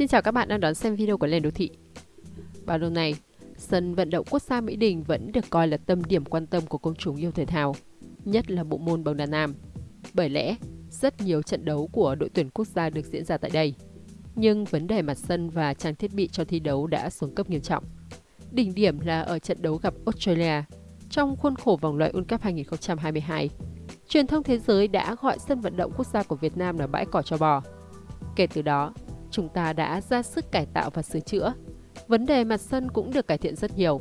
Xin chào các bạn đang đón xem video của Lên Đô Thị. Vào lâu này, sân vận động quốc gia Mỹ Đình vẫn được coi là tâm điểm quan tâm của công chúng yêu thể thao, nhất là bộ môn bóng đá nam. Bởi lẽ, rất nhiều trận đấu của đội tuyển quốc gia được diễn ra tại đây. Nhưng vấn đề mặt sân và trang thiết bị cho thi đấu đã xuống cấp nghiêm trọng. Đỉnh điểm là ở trận đấu gặp Australia trong khuôn khổ vòng loại World Cup 2022. Truyền thông thế giới đã gọi sân vận động quốc gia của Việt Nam là bãi cỏ cho bò. Kể từ đó, chúng ta đã ra sức cải tạo và sửa chữa. Vấn đề mặt sân cũng được cải thiện rất nhiều.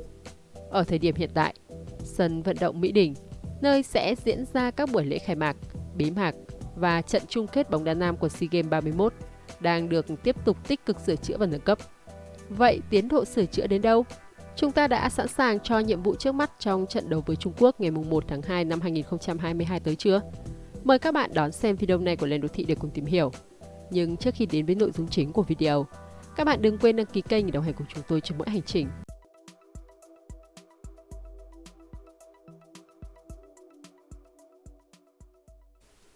Ở thời điểm hiện tại, sân vận động Mỹ Đình, nơi sẽ diễn ra các buổi lễ khai mạc, bế mạc và trận chung kết bóng đá nam của SEA Games 31 đang được tiếp tục tích cực sửa chữa và nâng cấp. Vậy tiến độ sửa chữa đến đâu? Chúng ta đã sẵn sàng cho nhiệm vụ trước mắt trong trận đấu với Trung Quốc ngày 1 tháng 2 năm 2022 tới chưa? Mời các bạn đón xem video này của Lên Đô Thị để cùng tìm hiểu. Nhưng trước khi đến với nội dung chính của video, các bạn đừng quên đăng ký kênh để đồng hành cùng chúng tôi trên mỗi hành trình.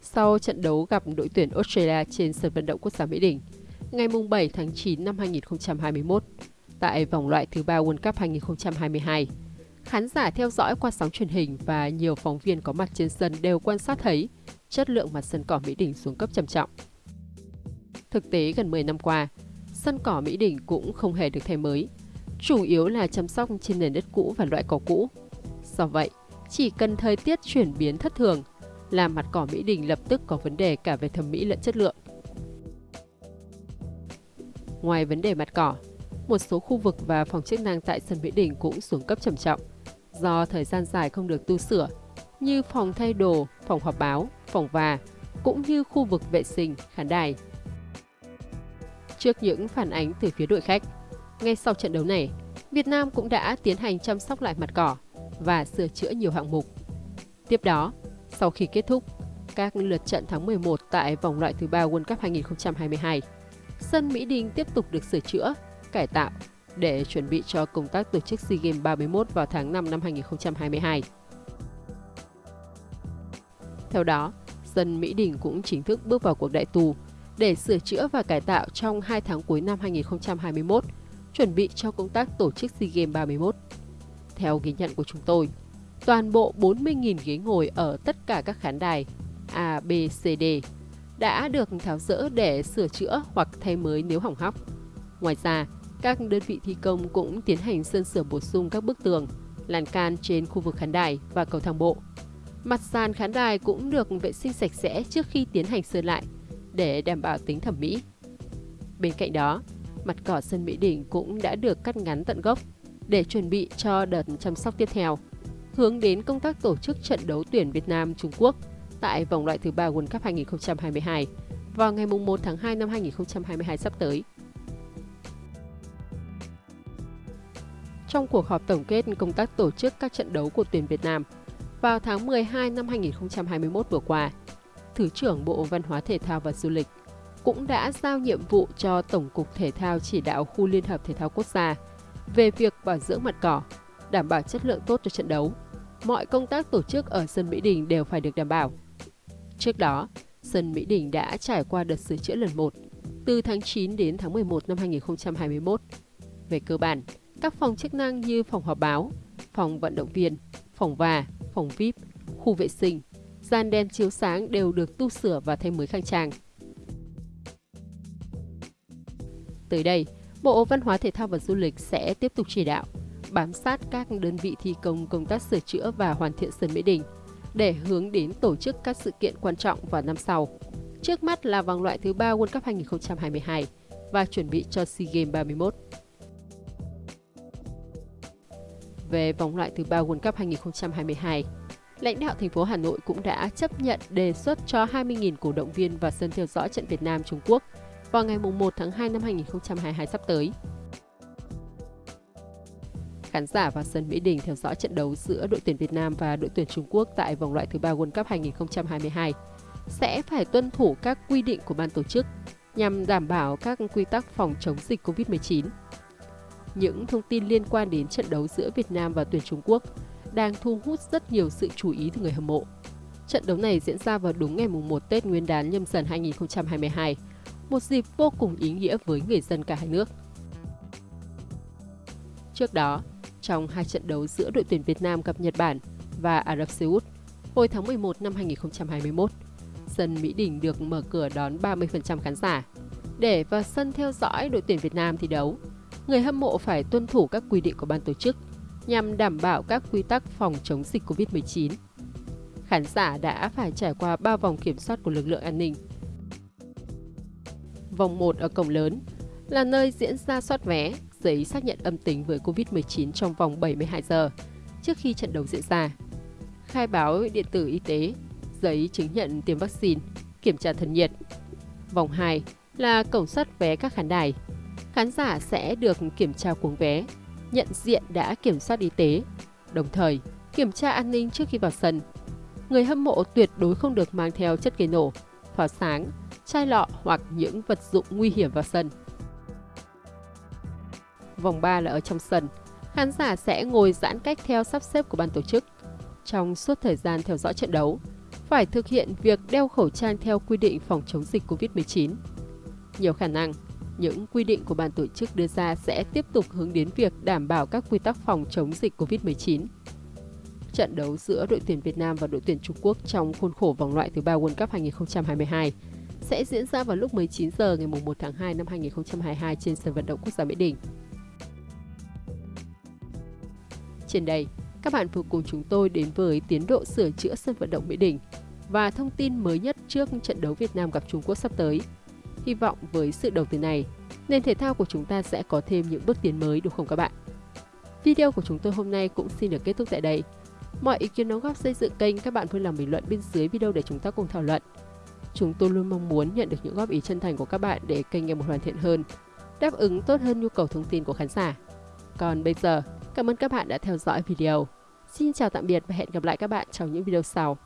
Sau trận đấu gặp đội tuyển Australia trên sân vận động quốc gia Mỹ Đình, ngày 7 tháng 9 năm 2021, tại vòng loại thứ ba World Cup 2022, khán giả theo dõi qua sóng truyền hình và nhiều phóng viên có mặt trên sân đều quan sát thấy chất lượng mặt sân cỏ Mỹ Đình xuống cấp trầm trọng. Thực tế gần 10 năm qua, sân cỏ Mỹ Đình cũng không hề được thay mới, chủ yếu là chăm sóc trên nền đất cũ và loại cỏ cũ. Do vậy, chỉ cần thời tiết chuyển biến thất thường là mặt cỏ Mỹ Đình lập tức có vấn đề cả về thẩm mỹ lẫn chất lượng. Ngoài vấn đề mặt cỏ, một số khu vực và phòng chức năng tại sân Mỹ Đình cũng xuống cấp trầm trọng do thời gian dài không được tu sửa như phòng thay đồ, phòng họp báo, phòng và cũng như khu vực vệ sinh, khán đài. Trước những phản ánh từ phía đội khách, ngay sau trận đấu này, Việt Nam cũng đã tiến hành chăm sóc lại mặt cỏ và sửa chữa nhiều hạng mục. Tiếp đó, sau khi kết thúc các lượt trận tháng 11 tại vòng loại thứ ba World Cup 2022, sân Mỹ Đình tiếp tục được sửa chữa, cải tạo để chuẩn bị cho công tác tổ chức SEA Games 31 vào tháng 5 năm 2022. Theo đó, sân Mỹ Đình cũng chính thức bước vào cuộc đại tù để sửa chữa và cải tạo trong 2 tháng cuối năm 2021, chuẩn bị cho công tác tổ chức SEA Games 31. Theo ghi nhận của chúng tôi, toàn bộ 40.000 ghế ngồi ở tất cả các khán đài A, B, C, D đã được tháo rỡ để sửa chữa hoặc thay mới nếu hỏng hóc. Ngoài ra, các đơn vị thi công cũng tiến hành sơn sửa bổ sung các bức tường, lan can trên khu vực khán đài và cầu thang bộ. Mặt sàn khán đài cũng được vệ sinh sạch sẽ trước khi tiến hành sơn lại để đảm bảo tính thẩm mỹ. Bên cạnh đó, mặt cỏ sân Mỹ Đình cũng đã được cắt ngắn tận gốc để chuẩn bị cho đợt chăm sóc tiếp theo, hướng đến công tác tổ chức trận đấu tuyển Việt Nam Trung Quốc tại vòng loại thứ ba World Cup 2022 vào ngày 1 tháng 2 năm 2022 sắp tới. Trong cuộc họp tổng kết công tác tổ chức các trận đấu của tuyển Việt Nam vào tháng 12 năm 2021 vừa qua, Thứ trưởng Bộ Văn hóa Thể thao và Du lịch cũng đã giao nhiệm vụ cho Tổng cục Thể thao chỉ đạo khu Liên hợp Thể thao Quốc gia về việc bảo dưỡng mặt cỏ, đảm bảo chất lượng tốt cho trận đấu. Mọi công tác tổ chức ở sân Mỹ Đình đều phải được đảm bảo. Trước đó, sân Mỹ Đình đã trải qua đợt sửa chữa lần 1 từ tháng 9 đến tháng 11 năm 2021. Về cơ bản, các phòng chức năng như phòng họp báo, phòng vận động viên, phòng và, phòng VIP, khu vệ sinh, gian đèn chiếu sáng đều được tu sửa và thay mới khang trang. Tới đây, Bộ Văn hóa Thể thao và Du lịch sẽ tiếp tục chỉ đạo, bám sát các đơn vị thi công công tác sửa chữa và hoàn thiện sân Mỹ Đình để hướng đến tổ chức các sự kiện quan trọng vào năm sau. Trước mắt là vòng loại thứ ba World Cup 2022 và chuẩn bị cho SEA Games 31. Về vòng loại thứ ba World Cup 2022, lãnh đạo thành phố Hà Nội cũng đã chấp nhận đề xuất cho 20.000 cổ động viên vào sân theo dõi trận Việt Nam Trung Quốc vào ngày 1 tháng 2 năm 2022 sắp tới. Khán giả vào sân Mỹ Đình theo dõi trận đấu giữa đội tuyển Việt Nam và đội tuyển Trung Quốc tại vòng loại thứ ba World Cup 2022 sẽ phải tuân thủ các quy định của ban tổ chức nhằm đảm bảo các quy tắc phòng chống dịch COVID-19. Những thông tin liên quan đến trận đấu giữa Việt Nam và tuyển Trung Quốc đang thu hút rất nhiều sự chú ý từ người hâm mộ. Trận đấu này diễn ra vào đúng ngày mùng 1 Tết Nguyên đán nhâm dần 2022, một dịp vô cùng ý nghĩa với người dân cả hai nước. Trước đó, trong hai trận đấu giữa đội tuyển Việt Nam gặp Nhật Bản và Ả Rập Xê Út hồi tháng 11 năm 2021, sân Mỹ Đình được mở cửa đón 30% khán giả. Để vào sân theo dõi đội tuyển Việt Nam thi đấu, người hâm mộ phải tuân thủ các quy định của ban tổ chức nhằm đảm bảo các quy tắc phòng chống dịch COVID-19. Khán giả đã phải trải qua 3 vòng kiểm soát của lực lượng an ninh. Vòng 1 ở cổng lớn là nơi diễn ra soát vé, giấy xác nhận âm tính với COVID-19 trong vòng 72 giờ trước khi trận đấu diễn ra. Khai báo điện tử y tế, giấy chứng nhận tiêm vaccine, kiểm tra thân nhiệt. Vòng 2 là cổng soát vé các khán đài. Khán giả sẽ được kiểm tra cuống vé, nhận diện đã kiểm soát y tế, đồng thời kiểm tra an ninh trước khi vào sân. Người hâm mộ tuyệt đối không được mang theo chất gây nổ, pháo sáng, chai lọ hoặc những vật dụng nguy hiểm vào sân. Vòng 3 là ở trong sân. Khán giả sẽ ngồi giãn cách theo sắp xếp của ban tổ chức. Trong suốt thời gian theo dõi trận đấu, phải thực hiện việc đeo khẩu trang theo quy định phòng chống dịch COVID-19. Nhiều khả năng, những quy định của ban tổ chức đưa ra sẽ tiếp tục hướng đến việc đảm bảo các quy tắc phòng chống dịch COVID-19. Trận đấu giữa đội tuyển Việt Nam và đội tuyển Trung Quốc trong khuôn khổ vòng loại thứ ba World Cup 2022 sẽ diễn ra vào lúc 19 giờ ngày 1 tháng 2 năm 2022 trên sân vận động quốc gia Mỹ Đình. Trên đây, các bạn vừa cùng chúng tôi đến với tiến độ sửa chữa sân vận động Mỹ Đình và thông tin mới nhất trước trận đấu Việt Nam gặp Trung Quốc sắp tới. Hy vọng với sự đầu tư này, nền thể thao của chúng ta sẽ có thêm những bước tiến mới đúng không các bạn? Video của chúng tôi hôm nay cũng xin được kết thúc tại đây. Mọi ý kiến đóng góp xây dựng kênh các bạn vui lòng bình luận bên dưới video để chúng ta cùng thảo luận. Chúng tôi luôn mong muốn nhận được những góp ý chân thành của các bạn để kênh ngày một hoàn thiện hơn, đáp ứng tốt hơn nhu cầu thông tin của khán giả. Còn bây giờ, cảm ơn các bạn đã theo dõi video. Xin chào tạm biệt và hẹn gặp lại các bạn trong những video sau.